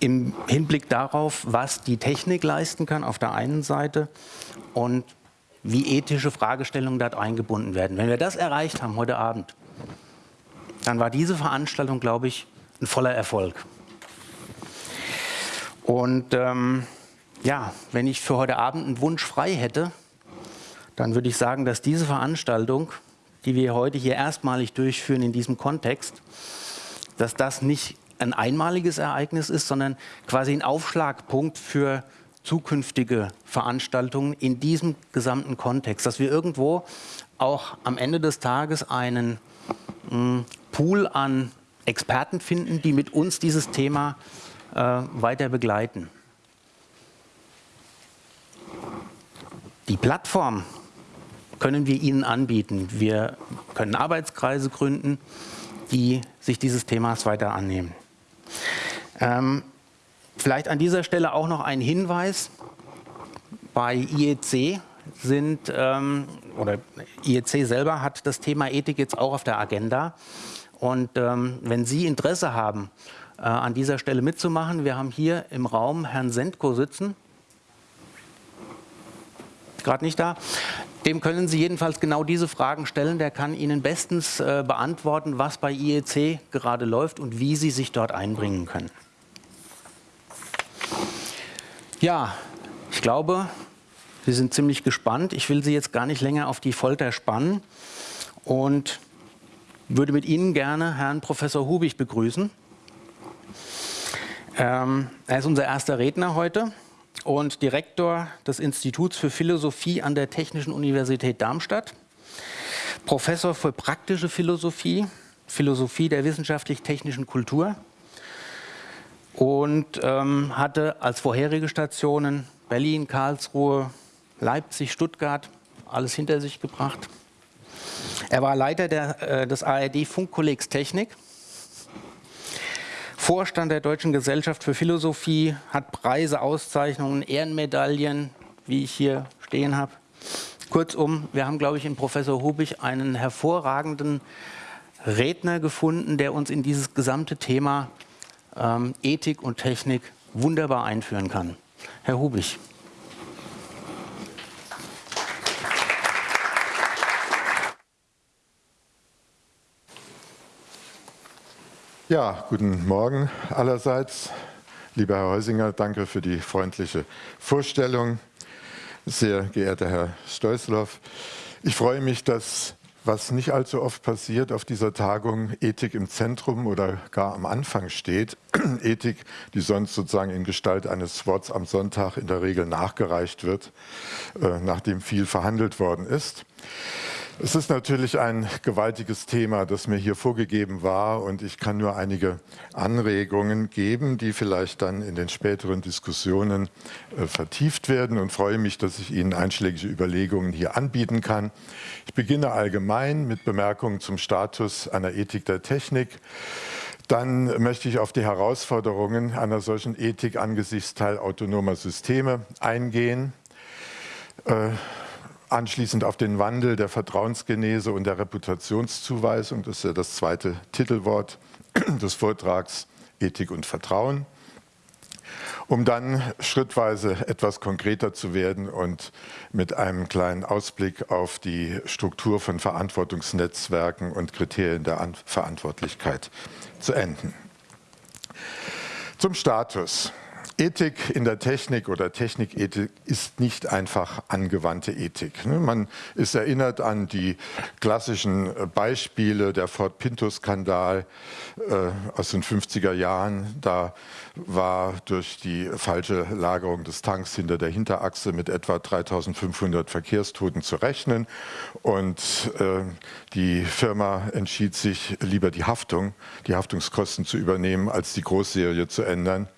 im Hinblick darauf, was die Technik leisten kann auf der einen Seite und wie ethische Fragestellungen dort eingebunden werden. Wenn wir das erreicht haben heute Abend, dann war diese Veranstaltung, glaube ich, ein voller Erfolg. Und ähm, ja, wenn ich für heute Abend einen Wunsch frei hätte, dann würde ich sagen, dass diese Veranstaltung, die wir heute hier erstmalig durchführen in diesem Kontext, dass das nicht ein einmaliges Ereignis ist, sondern quasi ein Aufschlagpunkt für zukünftige Veranstaltungen in diesem gesamten Kontext, dass wir irgendwo auch am Ende des Tages einen mh, hm, Pool an Experten finden, die mit uns dieses Thema äh, weiter begleiten. Die Plattform können wir Ihnen anbieten. Wir können Arbeitskreise gründen, die sich dieses Themas weiter annehmen. Ähm, vielleicht an dieser Stelle auch noch ein Hinweis. Bei IEC sind, ähm, oder IEC selber hat das Thema Ethik jetzt auch auf der Agenda. Und ähm, wenn Sie Interesse haben, äh, an dieser Stelle mitzumachen, wir haben hier im Raum Herrn Sendko sitzen, gerade nicht da. Dem können Sie jedenfalls genau diese Fragen stellen. Der kann Ihnen bestens äh, beantworten, was bei IEC gerade läuft und wie Sie sich dort einbringen können. Ja, ich glaube, Sie sind ziemlich gespannt. Ich will Sie jetzt gar nicht länger auf die Folter spannen und würde mit Ihnen gerne Herrn Professor Hubig begrüßen. Ähm, er ist unser erster Redner heute und Direktor des Instituts für Philosophie an der Technischen Universität Darmstadt, Professor für praktische Philosophie, Philosophie der wissenschaftlich-technischen Kultur und ähm, hatte als vorherige Stationen Berlin, Karlsruhe, Leipzig, Stuttgart, alles hinter sich gebracht. Er war Leiter der, äh, des ARD-Funkkollegs Technik Vorstand der Deutschen Gesellschaft für Philosophie, hat Preise, Auszeichnungen, Ehrenmedaillen, wie ich hier stehen habe. Kurzum, wir haben, glaube ich, in Professor Hubig einen hervorragenden Redner gefunden, der uns in dieses gesamte Thema ähm, Ethik und Technik wunderbar einführen kann. Herr Hubig. Ja, guten Morgen allerseits. Lieber Herr Heusinger, danke für die freundliche Vorstellung. Sehr geehrter Herr Steusloff, ich freue mich, dass, was nicht allzu oft passiert, auf dieser Tagung Ethik im Zentrum oder gar am Anfang steht. Ethik, die sonst sozusagen in Gestalt eines Worts am Sonntag in der Regel nachgereicht wird, äh, nachdem viel verhandelt worden ist. Es ist natürlich ein gewaltiges Thema, das mir hier vorgegeben war und ich kann nur einige Anregungen geben, die vielleicht dann in den späteren Diskussionen äh, vertieft werden und freue mich, dass ich Ihnen einschlägige Überlegungen hier anbieten kann. Ich beginne allgemein mit Bemerkungen zum Status einer Ethik der Technik. Dann möchte ich auf die Herausforderungen einer solchen Ethik angesichts teilautonomer Systeme eingehen. Äh, anschließend auf den Wandel der Vertrauensgenese und der Reputationszuweisung, das ist ja das zweite Titelwort des Vortrags Ethik und Vertrauen, um dann schrittweise etwas konkreter zu werden und mit einem kleinen Ausblick auf die Struktur von Verantwortungsnetzwerken und Kriterien der Verantwortlichkeit zu enden. Zum Status. Ethik in der Technik oder Technikethik ist nicht einfach angewandte Ethik. Ne? Man ist erinnert an die klassischen äh, Beispiele, der Ford Pinto-Skandal äh, aus den 50er Jahren. Da war durch die falsche Lagerung des Tanks hinter der Hinterachse mit etwa 3500 Verkehrstoten zu rechnen. Und äh, die Firma entschied sich, lieber die Haftung, die Haftungskosten zu übernehmen, als die Großserie zu ändern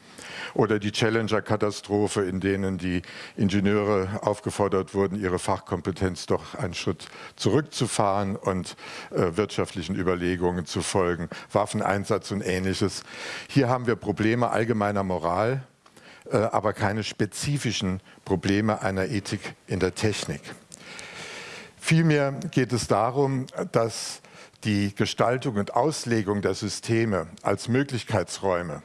oder die Challenger-Katastrophe, in denen die Ingenieure aufgefordert wurden, ihre Fachkompetenz doch einen Schritt zurückzufahren und äh, wirtschaftlichen Überlegungen zu folgen, Waffeneinsatz und ähnliches. Hier haben wir Probleme allgemeiner Moral, äh, aber keine spezifischen Probleme einer Ethik in der Technik. Vielmehr geht es darum, dass die Gestaltung und Auslegung der Systeme als Möglichkeitsräume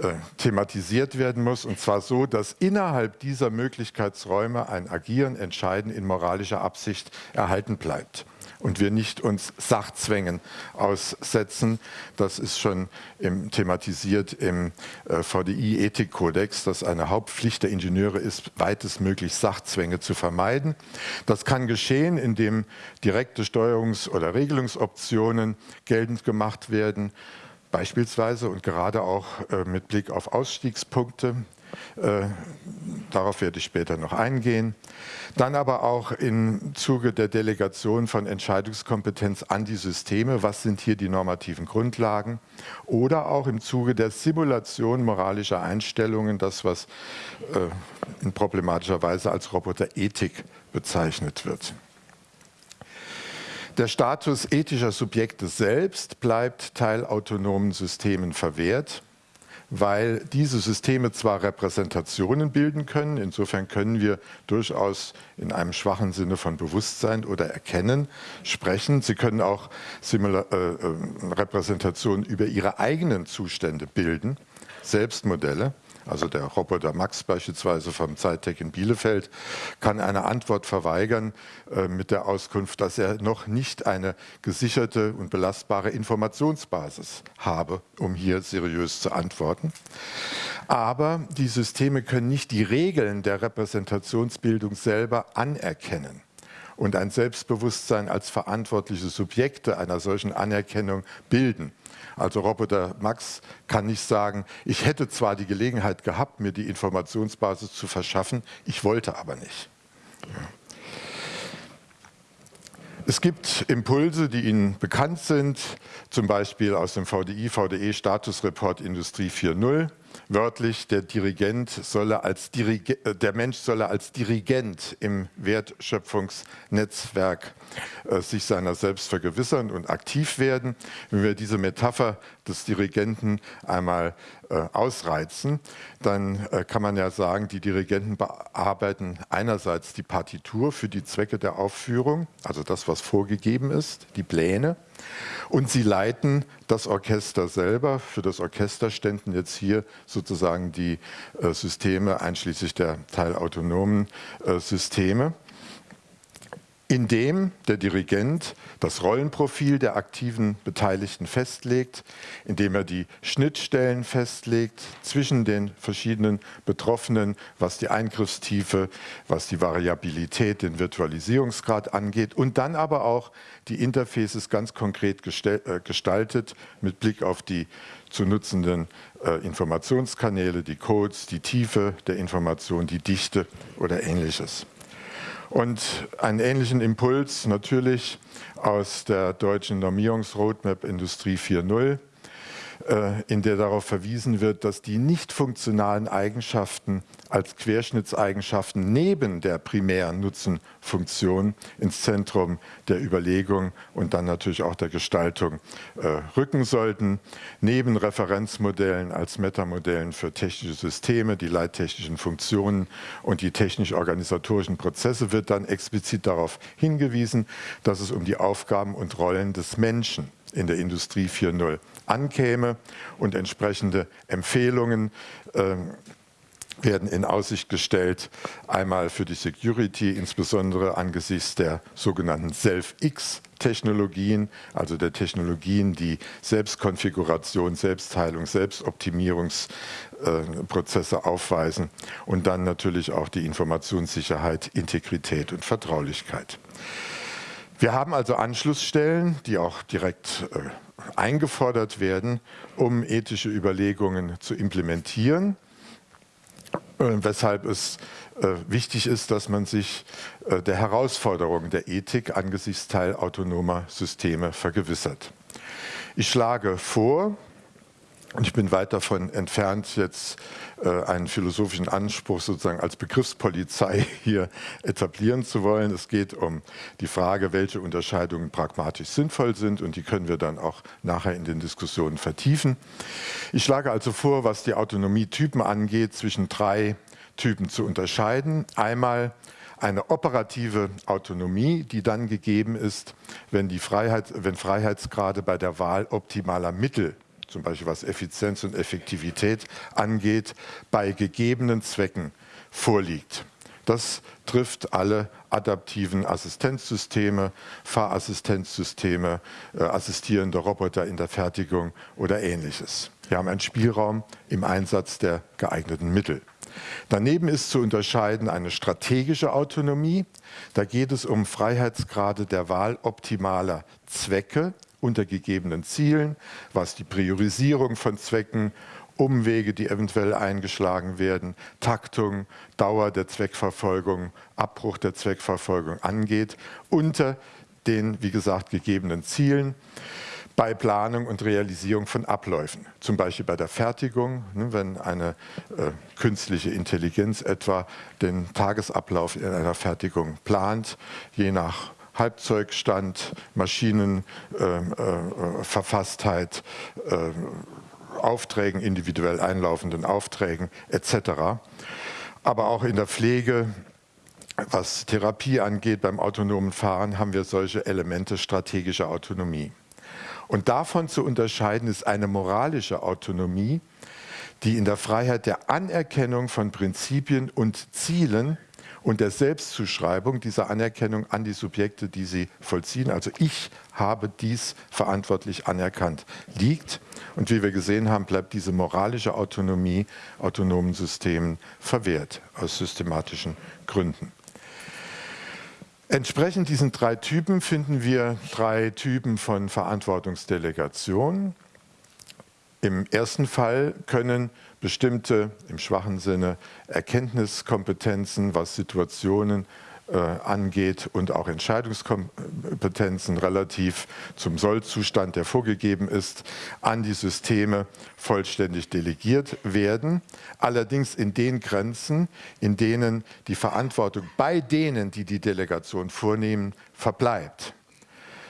äh, thematisiert werden muss, und zwar so, dass innerhalb dieser Möglichkeitsräume ein Agieren, Entscheiden in moralischer Absicht erhalten bleibt und wir nicht uns Sachzwängen aussetzen. Das ist schon im, thematisiert im äh, VDI-Ethikkodex, dass eine Hauptpflicht der Ingenieure ist, weitestmöglich Sachzwänge zu vermeiden. Das kann geschehen, indem direkte Steuerungs- oder Regelungsoptionen geltend gemacht werden, beispielsweise und gerade auch äh, mit Blick auf Ausstiegspunkte. Äh, darauf werde ich später noch eingehen. Dann aber auch im Zuge der Delegation von Entscheidungskompetenz an die Systeme, was sind hier die normativen Grundlagen? Oder auch im Zuge der Simulation moralischer Einstellungen, das was äh, in problematischer Weise als Roboterethik bezeichnet wird. Der Status ethischer Subjekte selbst bleibt teilautonomen Systemen verwehrt, weil diese Systeme zwar Repräsentationen bilden können, insofern können wir durchaus in einem schwachen Sinne von Bewusstsein oder Erkennen sprechen. Sie können auch Simula äh, äh Repräsentationen über ihre eigenen Zustände bilden, Selbstmodelle. Also der Roboter Max beispielsweise vom Zeittech in Bielefeld kann eine Antwort verweigern äh, mit der Auskunft, dass er noch nicht eine gesicherte und belastbare Informationsbasis habe, um hier seriös zu antworten. Aber die Systeme können nicht die Regeln der Repräsentationsbildung selber anerkennen und ein Selbstbewusstsein als verantwortliche Subjekte einer solchen Anerkennung bilden. Also Roboter Max kann nicht sagen, ich hätte zwar die Gelegenheit gehabt, mir die Informationsbasis zu verschaffen, ich wollte aber nicht. Es gibt Impulse, die Ihnen bekannt sind, zum Beispiel aus dem VDI, VDE Statusreport Industrie 4.0 wörtlich, der Dirigent solle als Dirige, äh, der Mensch solle als Dirigent im Wertschöpfungsnetzwerk äh, sich seiner selbst vergewissern und aktiv werden. Wenn wir diese Metapher des Dirigenten einmal äh, ausreizen, dann äh, kann man ja sagen, die Dirigenten bearbeiten einerseits die Partitur für die Zwecke der Aufführung, also das, was vorgegeben ist, die Pläne, und sie leiten das Orchester selber. Für das Orchester ständen jetzt hier sozusagen die äh, Systeme, einschließlich der teilautonomen äh, Systeme indem der Dirigent das Rollenprofil der aktiven Beteiligten festlegt, indem er die Schnittstellen festlegt zwischen den verschiedenen Betroffenen, was die Eingriffstiefe, was die Variabilität, den Virtualisierungsgrad angeht und dann aber auch die Interfaces ganz konkret äh, gestaltet mit Blick auf die zu nutzenden äh, Informationskanäle, die Codes, die Tiefe der Information, die Dichte oder ähnliches. Und einen ähnlichen Impuls natürlich aus der deutschen Normierungsroadmap Industrie 4.0 äh, in der darauf verwiesen wird, dass die nicht funktionalen Eigenschaften als Querschnittseigenschaften neben der primären Nutzenfunktion ins Zentrum der Überlegung und dann natürlich auch der Gestaltung äh, rücken sollten. Neben Referenzmodellen als Metamodellen für technische Systeme, die leittechnischen Funktionen und die technisch-organisatorischen Prozesse wird dann explizit darauf hingewiesen, dass es um die Aufgaben und Rollen des Menschen in der Industrie 4.0 ankäme und entsprechende Empfehlungen äh, werden in Aussicht gestellt, einmal für die Security, insbesondere angesichts der sogenannten Self-X-Technologien, also der Technologien, die Selbstkonfiguration, Selbstheilung, Selbstoptimierungsprozesse aufweisen und dann natürlich auch die Informationssicherheit, Integrität und Vertraulichkeit. Wir haben also Anschlussstellen, die auch direkt äh, eingefordert werden, um ethische Überlegungen zu implementieren, äh, weshalb es äh, wichtig ist, dass man sich äh, der Herausforderung der Ethik angesichts teilautonomer Systeme vergewissert. Ich schlage vor, und ich bin weit davon entfernt, jetzt äh, einen philosophischen Anspruch sozusagen als Begriffspolizei hier etablieren zu wollen. Es geht um die Frage, welche Unterscheidungen pragmatisch sinnvoll sind und die können wir dann auch nachher in den Diskussionen vertiefen. Ich schlage also vor, was die Autonomietypen angeht, zwischen drei Typen zu unterscheiden. Einmal eine operative Autonomie, die dann gegeben ist, wenn, die Freiheit, wenn Freiheitsgrade bei der Wahl optimaler Mittel zum Beispiel was Effizienz und Effektivität angeht, bei gegebenen Zwecken vorliegt. Das trifft alle adaptiven Assistenzsysteme, Fahrassistenzsysteme, äh, assistierende Roboter in der Fertigung oder ähnliches. Wir haben einen Spielraum im Einsatz der geeigneten Mittel. Daneben ist zu unterscheiden eine strategische Autonomie. Da geht es um Freiheitsgrade der Wahl optimaler Zwecke unter gegebenen Zielen, was die Priorisierung von Zwecken Umwege, die eventuell eingeschlagen werden, Taktung, Dauer der Zweckverfolgung, Abbruch der Zweckverfolgung angeht, unter den, wie gesagt, gegebenen Zielen bei Planung und Realisierung von Abläufen. Zum Beispiel bei der Fertigung, ne, wenn eine äh, künstliche Intelligenz etwa den Tagesablauf in einer Fertigung plant, je nach Halbzeugstand, Maschinenverfasstheit, äh, äh, Aufträgen, individuell einlaufenden Aufträgen etc. Aber auch in der Pflege, was Therapie angeht, beim autonomen Fahren haben wir solche Elemente strategischer Autonomie. Und davon zu unterscheiden ist eine moralische Autonomie, die in der Freiheit der Anerkennung von Prinzipien und Zielen und der Selbstzuschreibung dieser Anerkennung an die Subjekte, die sie vollziehen. Also ich habe dies verantwortlich anerkannt, liegt. Und wie wir gesehen haben, bleibt diese moralische Autonomie autonomen Systemen verwehrt, aus systematischen Gründen. Entsprechend diesen drei Typen finden wir drei Typen von Verantwortungsdelegation. Im ersten Fall können bestimmte, im schwachen Sinne, Erkenntniskompetenzen, was Situationen äh, angeht und auch Entscheidungskompetenzen relativ zum Sollzustand, der vorgegeben ist, an die Systeme vollständig delegiert werden. Allerdings in den Grenzen, in denen die Verantwortung bei denen, die die Delegation vornehmen, verbleibt.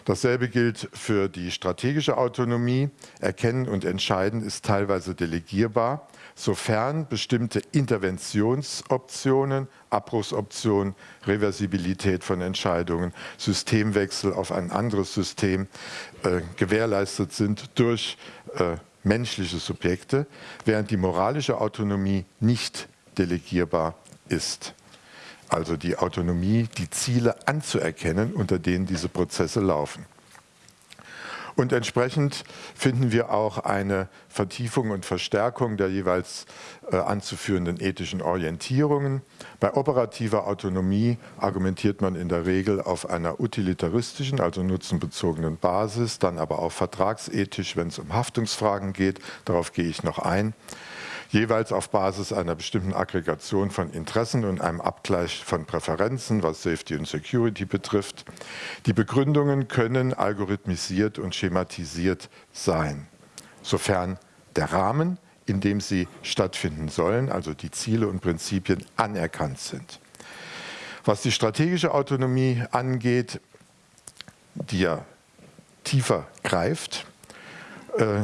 Dasselbe gilt für die strategische Autonomie. Erkennen und Entscheiden ist teilweise delegierbar, sofern bestimmte Interventionsoptionen, Abbruchsoptionen, Reversibilität von Entscheidungen, Systemwechsel auf ein anderes System äh, gewährleistet sind durch äh, menschliche Subjekte, während die moralische Autonomie nicht delegierbar ist also die Autonomie, die Ziele anzuerkennen, unter denen diese Prozesse laufen. Und entsprechend finden wir auch eine Vertiefung und Verstärkung der jeweils äh, anzuführenden ethischen Orientierungen. Bei operativer Autonomie argumentiert man in der Regel auf einer utilitaristischen, also nutzenbezogenen Basis, dann aber auch vertragsethisch, wenn es um Haftungsfragen geht. Darauf gehe ich noch ein jeweils auf Basis einer bestimmten Aggregation von Interessen und einem Abgleich von Präferenzen, was Safety und Security betrifft. Die Begründungen können algorithmisiert und schematisiert sein, sofern der Rahmen, in dem sie stattfinden sollen, also die Ziele und Prinzipien anerkannt sind. Was die strategische Autonomie angeht, die ja tiefer greift, äh,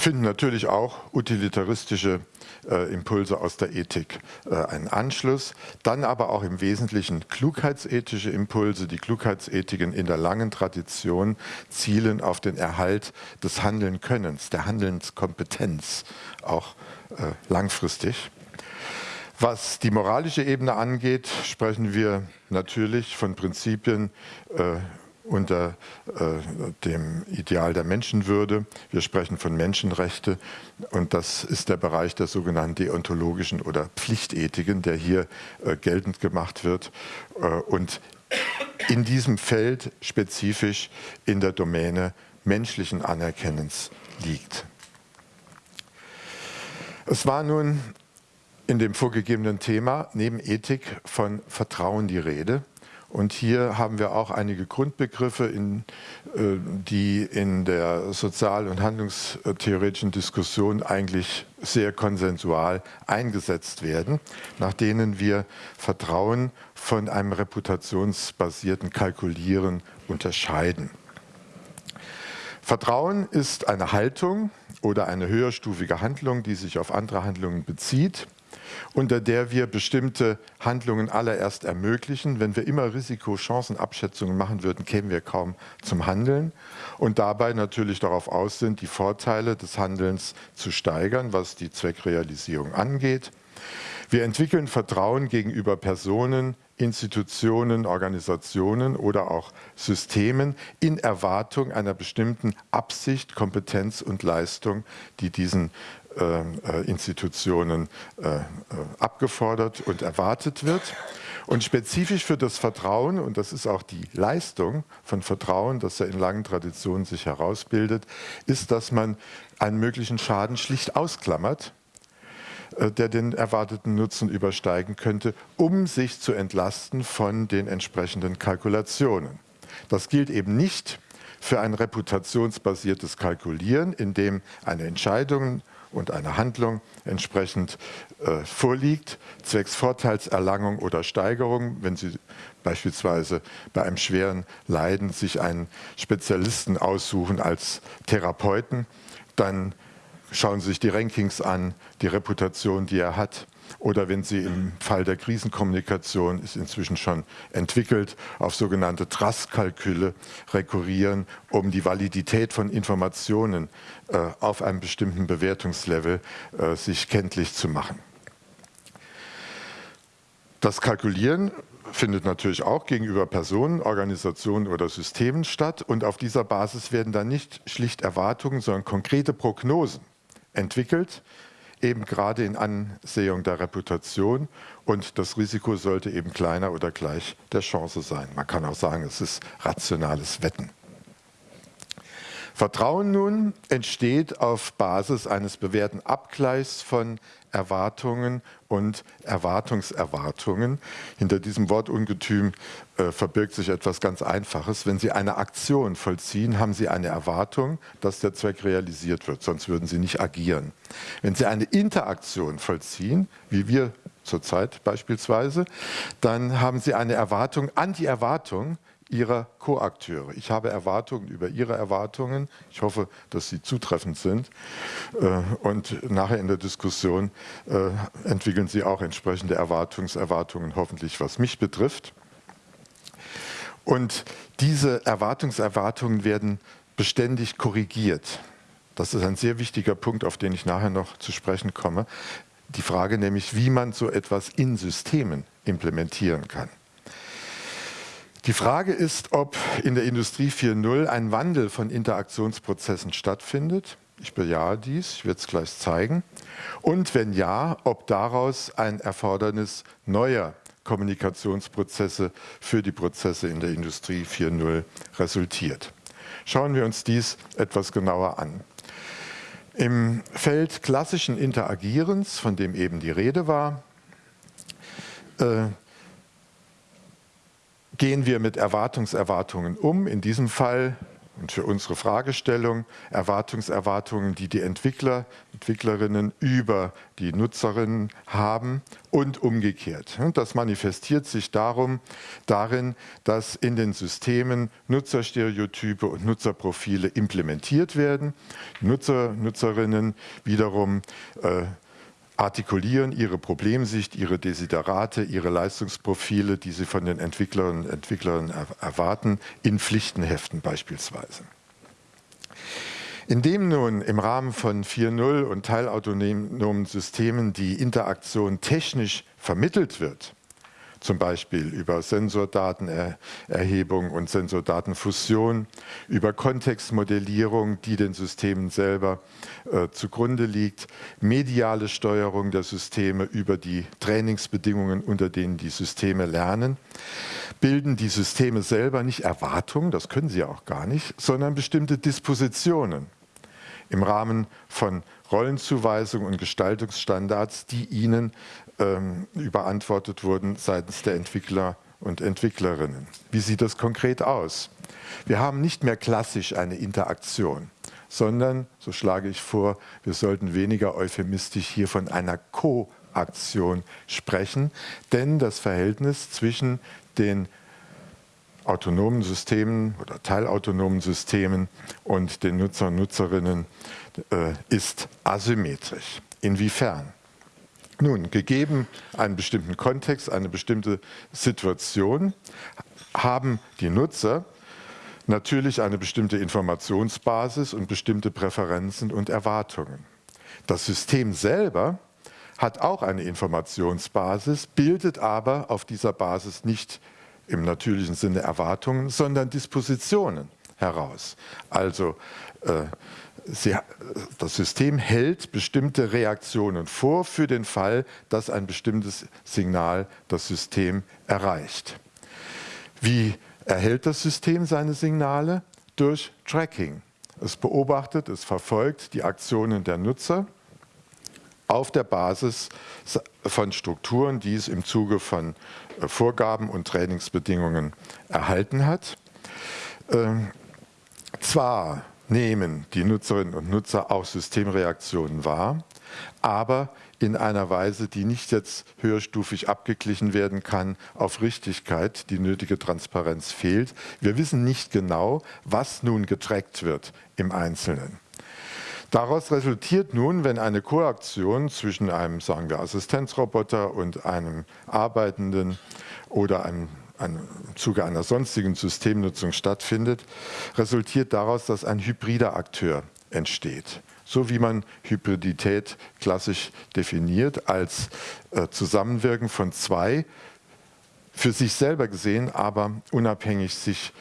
finden natürlich auch utilitaristische äh, Impulse aus der Ethik äh, einen Anschluss. Dann aber auch im Wesentlichen klugheitsethische Impulse. Die Klugheitsethiken in der langen Tradition zielen auf den Erhalt des Handelnkönnens, der Handelnskompetenz, auch äh, langfristig. Was die moralische Ebene angeht, sprechen wir natürlich von Prinzipien äh, unter äh, dem Ideal der Menschenwürde. Wir sprechen von Menschenrechte und das ist der Bereich der sogenannten deontologischen oder Pflichtethiken, der hier äh, geltend gemacht wird äh, und in diesem Feld spezifisch in der Domäne menschlichen Anerkennens liegt. Es war nun in dem vorgegebenen Thema neben Ethik von Vertrauen die Rede. Und hier haben wir auch einige Grundbegriffe, in, äh, die in der sozial- und handlungstheoretischen Diskussion eigentlich sehr konsensual eingesetzt werden, nach denen wir Vertrauen von einem reputationsbasierten Kalkulieren unterscheiden. Vertrauen ist eine Haltung oder eine höherstufige Handlung, die sich auf andere Handlungen bezieht unter der wir bestimmte Handlungen allererst ermöglichen. Wenn wir immer Risiko-Chancen-Abschätzungen machen würden, kämen wir kaum zum Handeln und dabei natürlich darauf aus sind, die Vorteile des Handelns zu steigern, was die Zweckrealisierung angeht. Wir entwickeln Vertrauen gegenüber Personen, Institutionen, Organisationen oder auch Systemen in Erwartung einer bestimmten Absicht, Kompetenz und Leistung, die diesen Institutionen äh, abgefordert und erwartet wird. Und spezifisch für das Vertrauen, und das ist auch die Leistung von Vertrauen, das ja in langen Traditionen sich herausbildet, ist, dass man einen möglichen Schaden schlicht ausklammert, der den erwarteten Nutzen übersteigen könnte, um sich zu entlasten von den entsprechenden Kalkulationen. Das gilt eben nicht für ein reputationsbasiertes Kalkulieren, in dem eine Entscheidung und eine Handlung entsprechend äh, vorliegt, zwecks Vorteilserlangung oder Steigerung, wenn Sie beispielsweise bei einem schweren Leiden sich einen Spezialisten aussuchen als Therapeuten, dann schauen Sie sich die Rankings an, die Reputation, die er hat, oder wenn Sie im Fall der Krisenkommunikation, ist inzwischen schon entwickelt, auf sogenannte Trustkalküle rekurrieren, um die Validität von Informationen äh, auf einem bestimmten Bewertungslevel äh, sich kenntlich zu machen. Das Kalkulieren findet natürlich auch gegenüber Personen, Organisationen oder Systemen statt und auf dieser Basis werden dann nicht schlicht Erwartungen, sondern konkrete Prognosen entwickelt, eben gerade in Ansehung der Reputation und das Risiko sollte eben kleiner oder gleich der Chance sein. Man kann auch sagen, es ist rationales Wetten. Vertrauen nun entsteht auf Basis eines bewährten Abgleichs von Erwartungen und Erwartungserwartungen. Hinter diesem Wortungetüm äh, verbirgt sich etwas ganz Einfaches. Wenn Sie eine Aktion vollziehen, haben Sie eine Erwartung, dass der Zweck realisiert wird, sonst würden Sie nicht agieren. Wenn Sie eine Interaktion vollziehen, wie wir zurzeit beispielsweise, dann haben Sie eine Erwartung an die Erwartung, Ihrer Co-Akteure. Ich habe Erwartungen über Ihre Erwartungen. Ich hoffe, dass sie zutreffend sind. Äh, und nachher in der Diskussion äh, entwickeln Sie auch entsprechende Erwartungserwartungen, hoffentlich was mich betrifft. Und diese Erwartungserwartungen werden beständig korrigiert. Das ist ein sehr wichtiger Punkt, auf den ich nachher noch zu sprechen komme. Die Frage nämlich, wie man so etwas in Systemen implementieren kann. Die Frage ist, ob in der Industrie 4.0 ein Wandel von Interaktionsprozessen stattfindet. Ich bejahe dies, ich werde es gleich zeigen. Und wenn ja, ob daraus ein Erfordernis neuer Kommunikationsprozesse für die Prozesse in der Industrie 4.0 resultiert. Schauen wir uns dies etwas genauer an. Im Feld klassischen Interagierens, von dem eben die Rede war, äh, gehen wir mit Erwartungserwartungen um, in diesem Fall und für unsere Fragestellung Erwartungserwartungen, die die Entwickler, Entwicklerinnen über die Nutzerinnen haben und umgekehrt. Das manifestiert sich darum, darin, dass in den Systemen Nutzerstereotype und Nutzerprofile implementiert werden. Nutzer, Nutzerinnen wiederum äh, artikulieren ihre Problemsicht, ihre Desiderate, ihre Leistungsprofile, die sie von den Entwicklerinnen und Entwicklern erwarten, in Pflichtenheften beispielsweise. Indem nun im Rahmen von 4.0 und teilautonomen Systemen die Interaktion technisch vermittelt wird, zum Beispiel über Sensordatenerhebung und Sensordatenfusion, über Kontextmodellierung, die den Systemen selber äh, zugrunde liegt, mediale Steuerung der Systeme über die Trainingsbedingungen, unter denen die Systeme lernen, bilden die Systeme selber nicht Erwartungen, das können sie auch gar nicht, sondern bestimmte Dispositionen im Rahmen von Rollenzuweisungen und Gestaltungsstandards, die ihnen ähm, überantwortet wurden seitens der Entwickler und Entwicklerinnen. Wie sieht das konkret aus? Wir haben nicht mehr klassisch eine Interaktion, sondern, so schlage ich vor, wir sollten weniger euphemistisch hier von einer Co-Aktion sprechen, denn das Verhältnis zwischen den autonomen Systemen oder teilautonomen Systemen und den Nutzer und Nutzerinnen äh, ist asymmetrisch. Inwiefern? Nun, gegeben einen bestimmten Kontext, eine bestimmte Situation, haben die Nutzer natürlich eine bestimmte Informationsbasis und bestimmte Präferenzen und Erwartungen. Das System selber hat auch eine Informationsbasis, bildet aber auf dieser Basis nicht im natürlichen Sinne Erwartungen, sondern Dispositionen heraus. Also äh, sie, das System hält bestimmte Reaktionen vor für den Fall, dass ein bestimmtes Signal das System erreicht. Wie erhält das System seine Signale? Durch Tracking. Es beobachtet, es verfolgt die Aktionen der Nutzer auf der Basis von Strukturen, die es im Zuge von äh, Vorgaben und Trainingsbedingungen erhalten hat. Ähm, zwar nehmen die Nutzerinnen und Nutzer auch Systemreaktionen wahr, aber in einer Weise, die nicht jetzt höherstufig abgeglichen werden kann auf Richtigkeit, die nötige Transparenz fehlt. Wir wissen nicht genau, was nun getrackt wird im Einzelnen. Daraus resultiert nun, wenn eine Koaktion zwischen einem, sagen wir, Assistenzroboter und einem arbeitenden oder einem im Zuge einer sonstigen Systemnutzung stattfindet, resultiert daraus, dass ein hybrider Akteur entsteht. So wie man Hybridität klassisch definiert als äh, Zusammenwirken von zwei für sich selber gesehen, aber unabhängig sich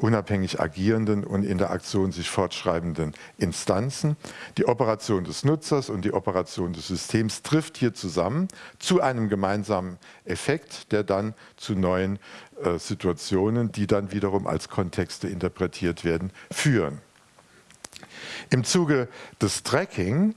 unabhängig agierenden und in der Aktion sich fortschreibenden Instanzen. Die Operation des Nutzers und die Operation des Systems trifft hier zusammen zu einem gemeinsamen Effekt, der dann zu neuen äh, Situationen, die dann wiederum als Kontexte interpretiert werden, führen. Im Zuge des Tracking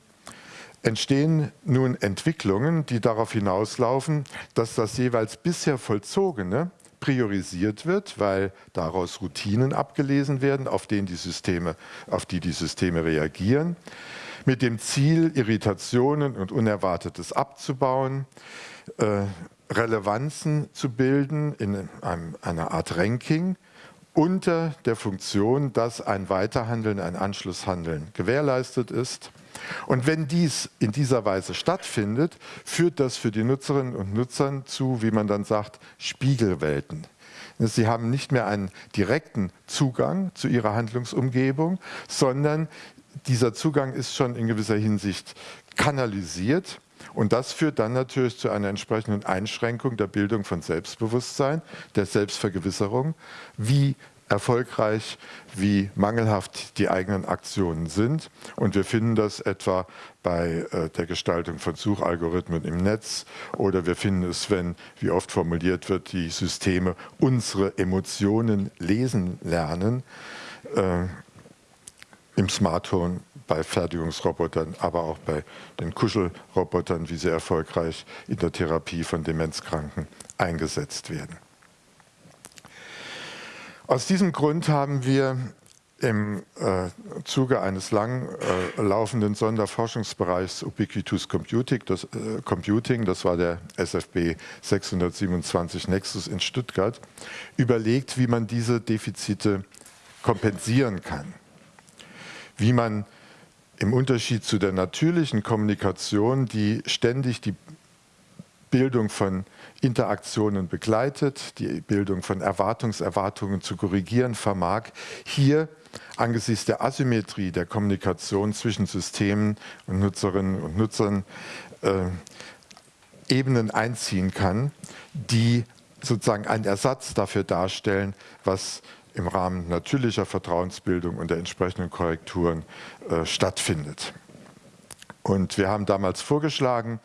entstehen nun Entwicklungen, die darauf hinauslaufen, dass das jeweils bisher Vollzogene priorisiert wird, weil daraus Routinen abgelesen werden, auf, denen die Systeme, auf die die Systeme reagieren, mit dem Ziel, Irritationen und Unerwartetes abzubauen, äh, Relevanzen zu bilden in einem, einer Art Ranking unter der Funktion, dass ein Weiterhandeln, ein Anschlusshandeln gewährleistet ist und wenn dies in dieser Weise stattfindet, führt das für die Nutzerinnen und Nutzer zu, wie man dann sagt, Spiegelwelten. Sie haben nicht mehr einen direkten Zugang zu ihrer Handlungsumgebung, sondern dieser Zugang ist schon in gewisser Hinsicht kanalisiert und das führt dann natürlich zu einer entsprechenden Einschränkung der Bildung von Selbstbewusstsein, der Selbstvergewisserung. Wie erfolgreich, wie mangelhaft die eigenen Aktionen sind. Und wir finden das etwa bei äh, der Gestaltung von Suchalgorithmen im Netz oder wir finden es, wenn, wie oft formuliert wird, die Systeme unsere Emotionen lesen lernen, äh, im Smartphone, bei Fertigungsrobotern, aber auch bei den Kuschelrobotern, wie sie erfolgreich in der Therapie von Demenzkranken eingesetzt werden. Aus diesem Grund haben wir im äh, Zuge eines lang äh, laufenden Sonderforschungsbereichs Ubiquitous Computing das, äh, Computing, das war der SFB 627 Nexus in Stuttgart, überlegt, wie man diese Defizite kompensieren kann. Wie man im Unterschied zu der natürlichen Kommunikation, die ständig die Bildung von Interaktionen begleitet, die Bildung von Erwartungserwartungen zu korrigieren vermag, hier angesichts der Asymmetrie der Kommunikation zwischen Systemen und Nutzerinnen und Nutzern äh, Ebenen einziehen kann, die sozusagen einen Ersatz dafür darstellen, was im Rahmen natürlicher Vertrauensbildung und der entsprechenden Korrekturen äh, stattfindet. Und wir haben damals vorgeschlagen,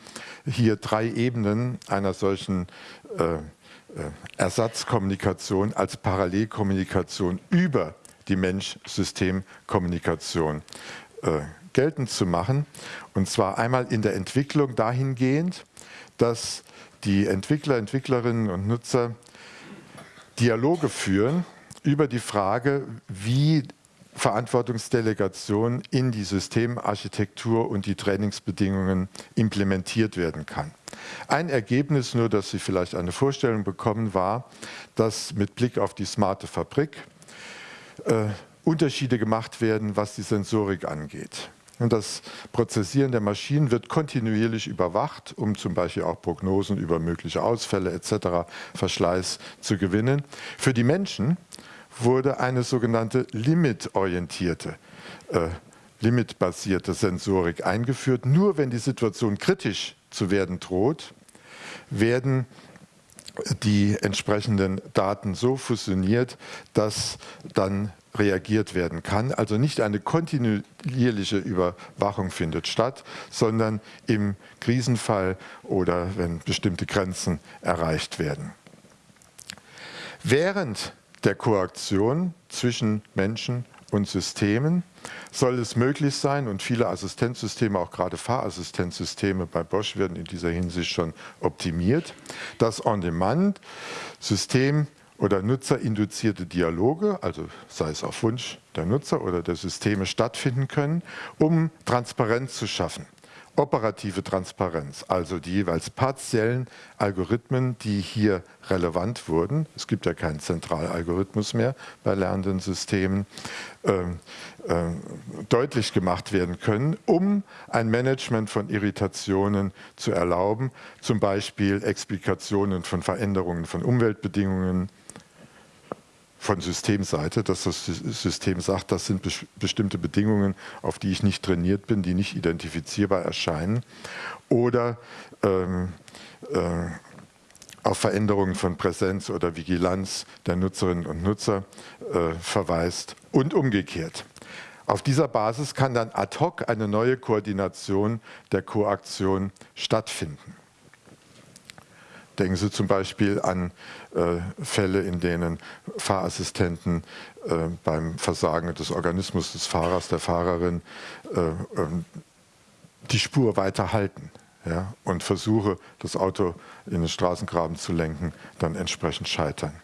hier drei Ebenen einer solchen äh, äh, Ersatzkommunikation als Parallelkommunikation über die Mensch-System-Kommunikation äh, geltend zu machen. Und zwar einmal in der Entwicklung dahingehend, dass die Entwickler, Entwicklerinnen und Nutzer Dialoge führen über die Frage, wie Verantwortungsdelegation in die Systemarchitektur und die Trainingsbedingungen implementiert werden kann. Ein Ergebnis, nur dass Sie vielleicht eine Vorstellung bekommen, war, dass mit Blick auf die smarte Fabrik äh, Unterschiede gemacht werden, was die Sensorik angeht. Und das Prozessieren der Maschinen wird kontinuierlich überwacht, um zum Beispiel auch Prognosen über mögliche Ausfälle etc., Verschleiß zu gewinnen. Für die Menschen wurde eine sogenannte limitorientierte, äh, limitbasierte Sensorik eingeführt. Nur wenn die Situation kritisch zu werden droht, werden die entsprechenden Daten so fusioniert, dass dann reagiert werden kann. Also nicht eine kontinuierliche Überwachung findet statt, sondern im Krisenfall oder wenn bestimmte Grenzen erreicht werden. Während der Koaktion zwischen Menschen und Systemen. Soll es möglich sein, und viele Assistenzsysteme, auch gerade Fahrassistenzsysteme bei Bosch werden in dieser Hinsicht schon optimiert, dass on-demand System oder nutzerinduzierte Dialoge, also sei es auf Wunsch der Nutzer oder der Systeme stattfinden können, um Transparenz zu schaffen operative Transparenz, also die jeweils partiellen Algorithmen, die hier relevant wurden, es gibt ja keinen Zentralalgorithmus mehr bei lernenden Systemen, äh, äh, deutlich gemacht werden können, um ein Management von Irritationen zu erlauben, zum Beispiel Explikationen von Veränderungen von Umweltbedingungen, von Systemseite, dass das System sagt, das sind bestimmte Bedingungen, auf die ich nicht trainiert bin, die nicht identifizierbar erscheinen. Oder ähm, äh, auf Veränderungen von Präsenz oder Vigilanz der Nutzerinnen und Nutzer äh, verweist und umgekehrt. Auf dieser Basis kann dann ad hoc eine neue Koordination der Koaktion stattfinden. Denken Sie zum Beispiel an äh, Fälle, in denen Fahrassistenten äh, beim Versagen des Organismus des Fahrers, der Fahrerin, äh, ähm, die Spur weiter halten ja, und Versuche, das Auto in den Straßengraben zu lenken, dann entsprechend scheitern.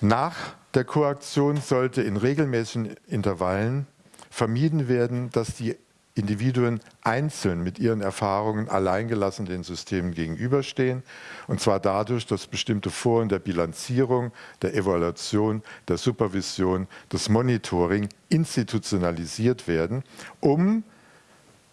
Nach der Koaktion sollte in regelmäßigen Intervallen vermieden werden, dass die Individuen einzeln mit ihren Erfahrungen alleingelassen den Systemen gegenüberstehen. Und zwar dadurch, dass bestimmte Foren der Bilanzierung, der Evaluation, der Supervision, des Monitoring institutionalisiert werden, um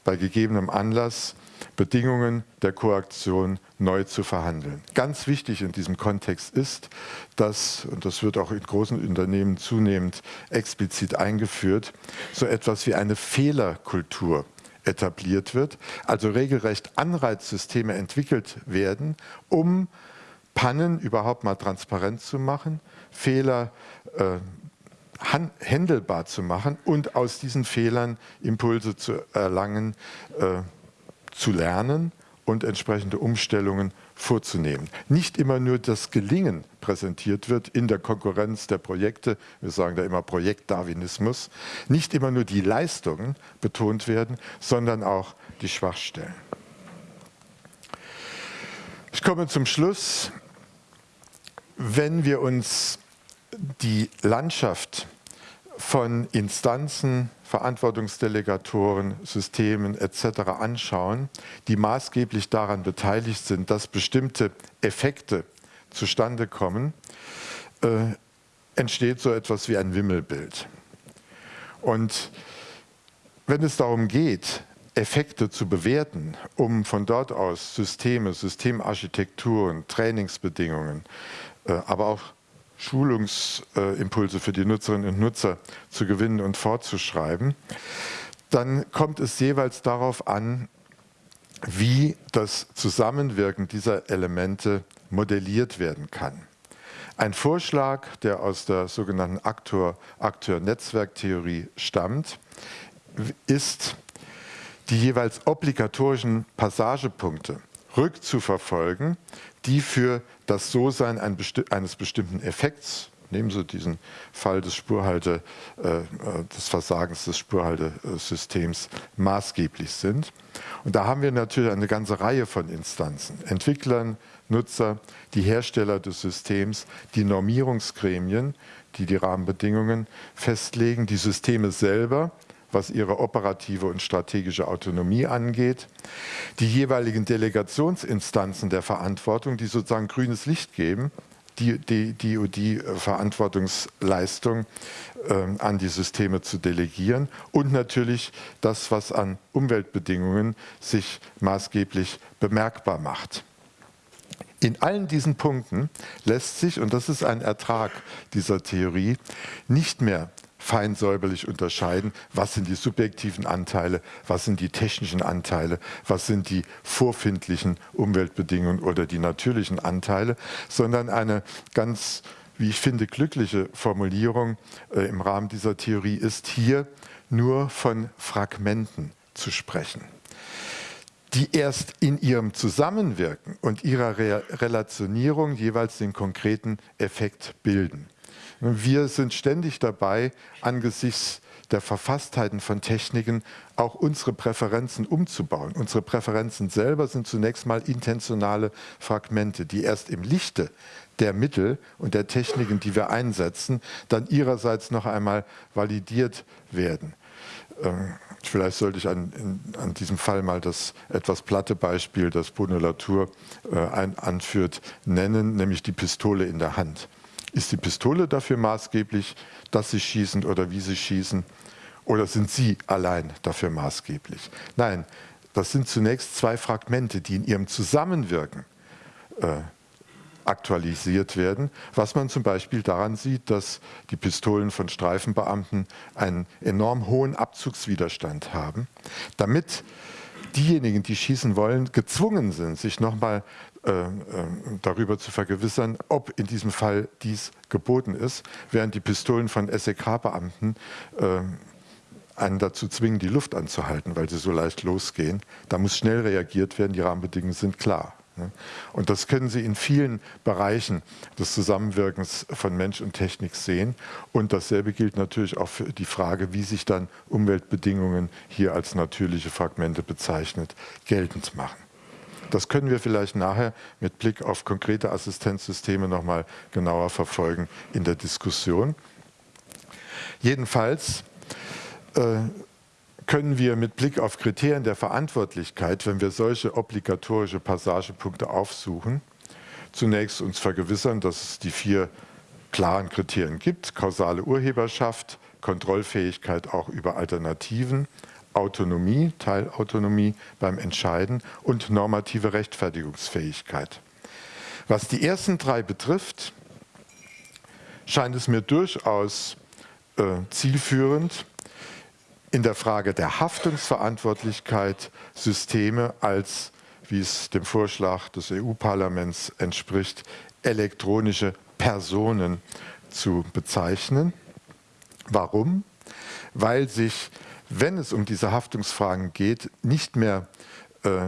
bei gegebenem Anlass Bedingungen der Koaktion neu zu verhandeln. Ganz wichtig in diesem Kontext ist, dass, und das wird auch in großen Unternehmen zunehmend explizit eingeführt, so etwas wie eine Fehlerkultur etabliert wird, also regelrecht Anreizsysteme entwickelt werden, um Pannen überhaupt mal transparent zu machen, Fehler äh, handelbar zu machen und aus diesen Fehlern Impulse zu erlangen, äh, zu lernen und entsprechende Umstellungen vorzunehmen. Nicht immer nur das Gelingen präsentiert wird in der Konkurrenz der Projekte, wir sagen da immer Projektdarwinismus, nicht immer nur die Leistungen betont werden, sondern auch die Schwachstellen. Ich komme zum Schluss. Wenn wir uns die Landschaft von Instanzen, Verantwortungsdelegatoren, Systemen etc. anschauen, die maßgeblich daran beteiligt sind, dass bestimmte Effekte zustande kommen, äh, entsteht so etwas wie ein Wimmelbild. Und wenn es darum geht, Effekte zu bewerten, um von dort aus Systeme, Systemarchitekturen, Trainingsbedingungen, äh, aber auch Schulungsimpulse für die Nutzerinnen und Nutzer zu gewinnen und fortzuschreiben, dann kommt es jeweils darauf an, wie das Zusammenwirken dieser Elemente modelliert werden kann. Ein Vorschlag, der aus der sogenannten Akteur-Netzwerktheorie stammt, ist, die jeweils obligatorischen Passagepunkte rückzuverfolgen, die für das So-Sein eines bestimmten Effekts, nehmen Sie diesen Fall des, Spurhalte, äh, äh, des Versagens des Spurhaltesystems, maßgeblich sind. Und da haben wir natürlich eine ganze Reihe von Instanzen, Entwicklern, Nutzer, die Hersteller des Systems, die Normierungsgremien, die die Rahmenbedingungen festlegen, die Systeme selber, was ihre operative und strategische Autonomie angeht, die jeweiligen Delegationsinstanzen der Verantwortung, die sozusagen grünes Licht geben, die, die, die, die Verantwortungsleistung äh, an die Systeme zu delegieren und natürlich das, was an Umweltbedingungen sich maßgeblich bemerkbar macht. In allen diesen Punkten lässt sich, und das ist ein Ertrag dieser Theorie, nicht mehr fein säuberlich unterscheiden, was sind die subjektiven Anteile, was sind die technischen Anteile, was sind die vorfindlichen Umweltbedingungen oder die natürlichen Anteile, sondern eine ganz, wie ich finde, glückliche Formulierung äh, im Rahmen dieser Theorie ist hier nur von Fragmenten zu sprechen die erst in ihrem Zusammenwirken und ihrer Re Relationierung jeweils den konkreten Effekt bilden. Wir sind ständig dabei, angesichts der Verfasstheiten von Techniken auch unsere Präferenzen umzubauen. Unsere Präferenzen selber sind zunächst mal intentionale Fragmente, die erst im Lichte der Mittel und der Techniken, die wir einsetzen, dann ihrerseits noch einmal validiert werden. Ähm, vielleicht sollte ich an, in, an, diesem Fall mal das etwas platte Beispiel, das Bruno Latour äh, ein, anführt, nennen, nämlich die Pistole in der Hand. Ist die Pistole dafür maßgeblich, dass Sie schießen oder wie Sie schießen? Oder sind Sie allein dafür maßgeblich? Nein, das sind zunächst zwei Fragmente, die in ihrem Zusammenwirken äh, aktualisiert werden, was man zum Beispiel daran sieht, dass die Pistolen von Streifenbeamten einen enorm hohen Abzugswiderstand haben, damit diejenigen, die schießen wollen, gezwungen sind, sich nochmal darüber zu vergewissern, ob in diesem Fall dies geboten ist, während die Pistolen von SEK-Beamten äh, einen dazu zwingen, die Luft anzuhalten, weil sie so leicht losgehen. Da muss schnell reagiert werden, die Rahmenbedingungen sind klar. Ne? Und das können Sie in vielen Bereichen des Zusammenwirkens von Mensch und Technik sehen. Und dasselbe gilt natürlich auch für die Frage, wie sich dann Umweltbedingungen hier als natürliche Fragmente bezeichnet, geltend machen. Das können wir vielleicht nachher mit Blick auf konkrete Assistenzsysteme noch mal genauer verfolgen in der Diskussion. Jedenfalls äh, können wir mit Blick auf Kriterien der Verantwortlichkeit, wenn wir solche obligatorische Passagepunkte aufsuchen, zunächst uns vergewissern, dass es die vier klaren Kriterien gibt. Kausale Urheberschaft, Kontrollfähigkeit auch über Alternativen, Autonomie, Teilautonomie beim Entscheiden und normative Rechtfertigungsfähigkeit. Was die ersten drei betrifft, scheint es mir durchaus äh, zielführend, in der Frage der Haftungsverantwortlichkeit Systeme als, wie es dem Vorschlag des EU-Parlaments entspricht, elektronische Personen zu bezeichnen. Warum? Weil sich wenn es um diese Haftungsfragen geht, nicht mehr, äh, äh,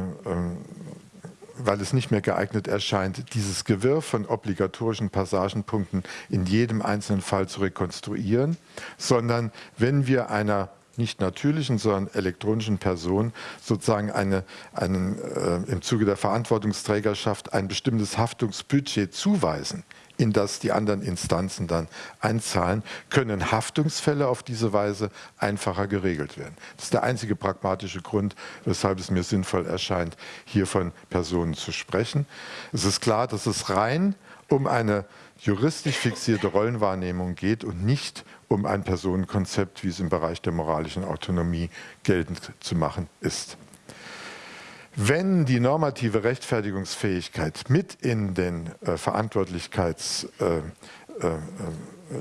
weil es nicht mehr geeignet erscheint, dieses Gewirr von obligatorischen Passagenpunkten in jedem einzelnen Fall zu rekonstruieren, sondern wenn wir einer nicht natürlichen, sondern elektronischen Person sozusagen eine, einen, äh, im Zuge der Verantwortungsträgerschaft ein bestimmtes Haftungsbudget zuweisen, in das die anderen Instanzen dann einzahlen, können Haftungsfälle auf diese Weise einfacher geregelt werden. Das ist der einzige pragmatische Grund, weshalb es mir sinnvoll erscheint, hier von Personen zu sprechen. Es ist klar, dass es rein um eine juristisch fixierte Rollenwahrnehmung geht und nicht um ein Personenkonzept, wie es im Bereich der moralischen Autonomie geltend zu machen ist. Wenn die normative Rechtfertigungsfähigkeit mit in, den, äh, Verantwortlichkeits, äh, äh,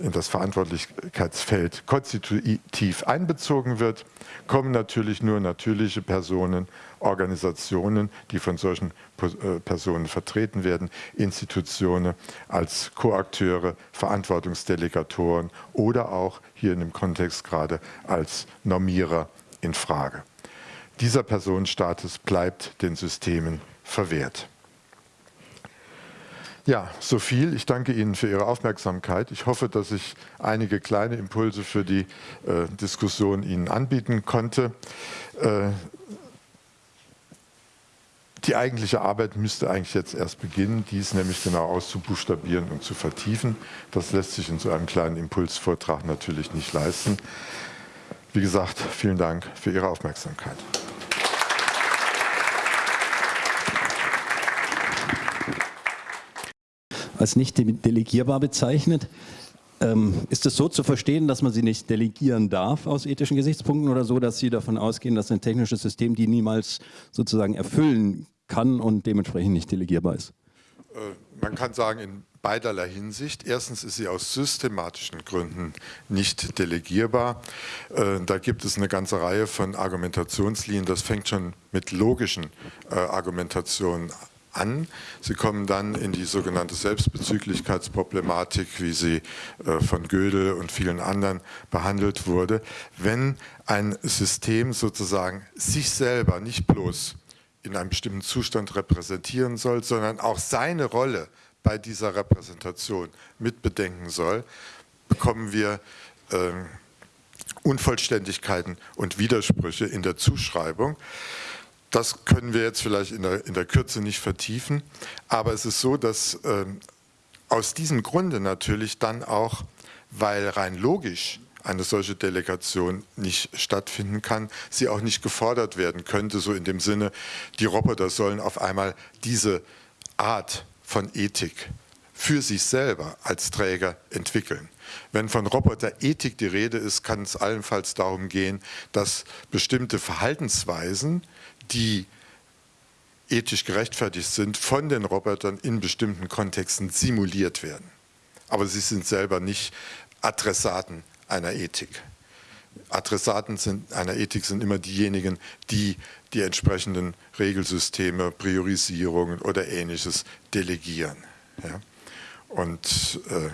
in das Verantwortlichkeitsfeld konstitutiv einbezogen wird, kommen natürlich nur natürliche Personen, Organisationen, die von solchen äh, Personen vertreten werden, Institutionen als Koakteure, Verantwortungsdelegatoren oder auch hier in dem Kontext gerade als Normierer in Frage. Dieser Personenstatus bleibt den Systemen verwehrt. Ja, so viel. Ich danke Ihnen für Ihre Aufmerksamkeit. Ich hoffe, dass ich einige kleine Impulse für die äh, Diskussion Ihnen anbieten konnte. Äh, die eigentliche Arbeit müsste eigentlich jetzt erst beginnen, dies nämlich genau auszubuchstabieren und zu vertiefen. Das lässt sich in so einem kleinen Impulsvortrag natürlich nicht leisten. Wie gesagt, vielen Dank für Ihre Aufmerksamkeit. Als nicht delegierbar bezeichnet. Ähm, ist es so zu verstehen, dass man sie nicht delegieren darf aus ethischen Gesichtspunkten oder so, dass Sie davon ausgehen, dass ein technisches System die niemals sozusagen erfüllen kann und dementsprechend nicht delegierbar ist? Äh, man kann sagen, in beiderlei Hinsicht. Erstens ist sie aus systematischen Gründen nicht delegierbar. Äh, da gibt es eine ganze Reihe von Argumentationslinien. Das fängt schon mit logischen äh, Argumentationen an. Sie kommen dann in die sogenannte Selbstbezüglichkeitsproblematik, wie sie äh, von Gödel und vielen anderen behandelt wurde. Wenn ein System sozusagen sich selber nicht bloß in einem bestimmten Zustand repräsentieren soll, sondern auch seine Rolle bei dieser Repräsentation mitbedenken soll, bekommen wir äh, Unvollständigkeiten und Widersprüche in der Zuschreibung. Das können wir jetzt vielleicht in der, in der Kürze nicht vertiefen, aber es ist so, dass äh, aus diesem Grunde natürlich dann auch, weil rein logisch eine solche Delegation nicht stattfinden kann, sie auch nicht gefordert werden könnte, so in dem Sinne, die Roboter sollen auf einmal diese Art von Ethik für sich selber als Träger entwickeln. Wenn von Roboterethik die Rede ist, kann es allenfalls darum gehen, dass bestimmte Verhaltensweisen die ethisch gerechtfertigt sind, von den Robotern in bestimmten Kontexten simuliert werden. Aber sie sind selber nicht Adressaten einer Ethik. Adressaten sind, einer Ethik sind immer diejenigen, die die entsprechenden Regelsysteme, Priorisierungen oder ähnliches delegieren. Ja? Und äh,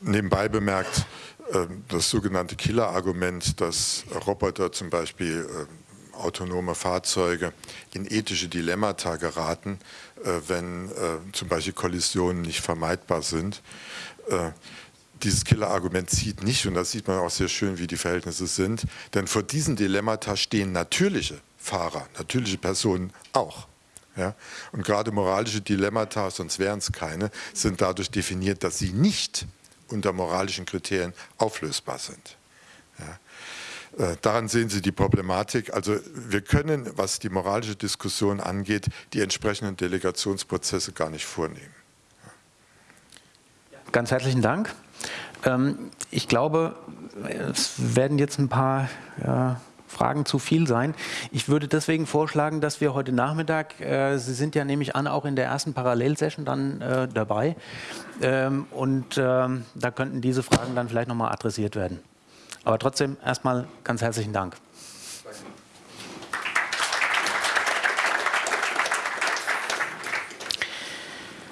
nebenbei bemerkt, äh, das sogenannte Killer-Argument, dass Roboter zum Beispiel äh, autonome Fahrzeuge in ethische Dilemmata geraten, äh, wenn äh, zum Beispiel Kollisionen nicht vermeidbar sind. Äh, dieses Killer-Argument zieht nicht, und das sieht man auch sehr schön, wie die Verhältnisse sind, denn vor diesen Dilemmata stehen natürliche Fahrer, natürliche Personen auch. Ja? Und gerade moralische Dilemmata, sonst wären es keine, sind dadurch definiert, dass sie nicht unter moralischen Kriterien auflösbar sind. Äh, daran sehen Sie die Problematik. Also wir können, was die moralische Diskussion angeht, die entsprechenden Delegationsprozesse gar nicht vornehmen. Ganz herzlichen Dank. Ähm, ich glaube, es werden jetzt ein paar Fragen zu viel sein. Ich würde deswegen vorschlagen, dass wir heute Nachmittag, äh, Sie sind ja nämlich an auch in der ersten Parallelsession dann äh, dabei ähm, und ähm, da könnten diese Fragen dann vielleicht nochmal adressiert werden. Aber trotzdem erstmal ganz herzlichen Dank.